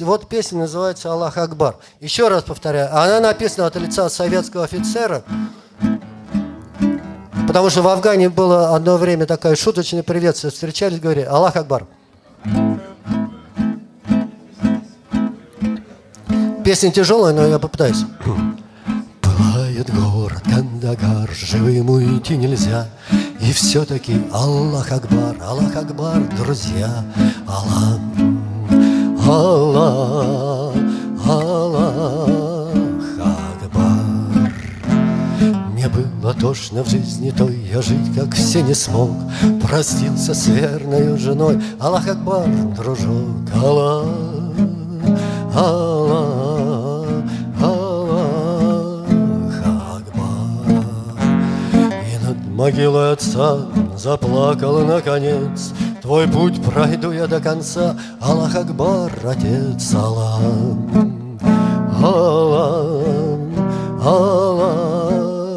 Вот песня называется «Аллах Акбар». Еще раз повторяю, она написана от лица советского офицера, потому что в Афгане было одно время такое шуточное приветствие. Встречались, говорили «Аллах Акбар». Песня тяжелая, но я попытаюсь. Пылает город Кандагар, живым идти нельзя. И все-таки Аллах Акбар, Аллах Акбар, друзья, Аллах Аллах, Аллах Акбар. Мне было тошно в жизни той, я жить как все не смог. Простился с верной женой, Аллах Акбар, дружок, Аллах, Аллах, Могилой отца заплакал наконец. Твой путь пройду я до конца, Аллах Акбар, Отец, Аллах, Аллах, Аллах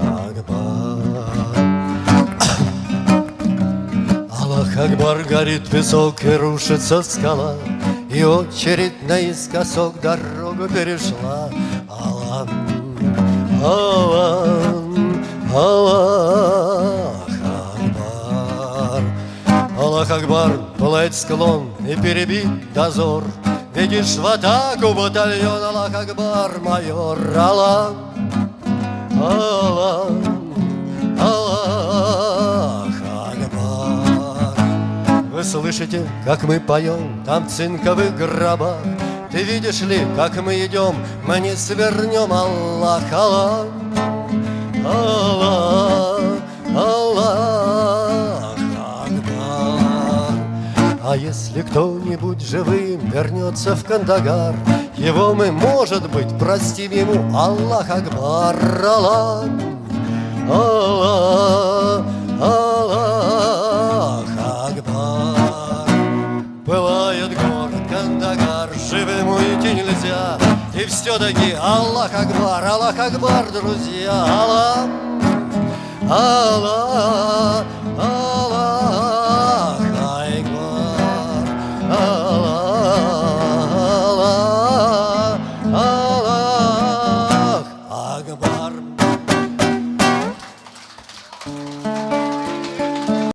Акбар. Аллах Акбар, горит песок и рушится скала, И очередь наискосок дорогу перешла. Аллах, Аллах, Аллах Акбар, пылает склон и перебит дозор. Видишь в атаку батальон Аллах Акбар, майор Аллах, Аллах, Аллах Акбар. Вы слышите, как мы поем там в цинковых гробах? Ты видишь ли, как мы идем, мы не свернем Аллах, Аллах, Аллах, А если кто-нибудь живым вернется в Кандагар, Его мы, может быть, простим ему. Аллах Акбар, Аллах, Аллах, Аллах Акбар. Пылает город Кандагар, живым уйти нельзя, И все-таки Аллах Акбар, Аллах Акбар, друзья, Аллах, Аллах, War.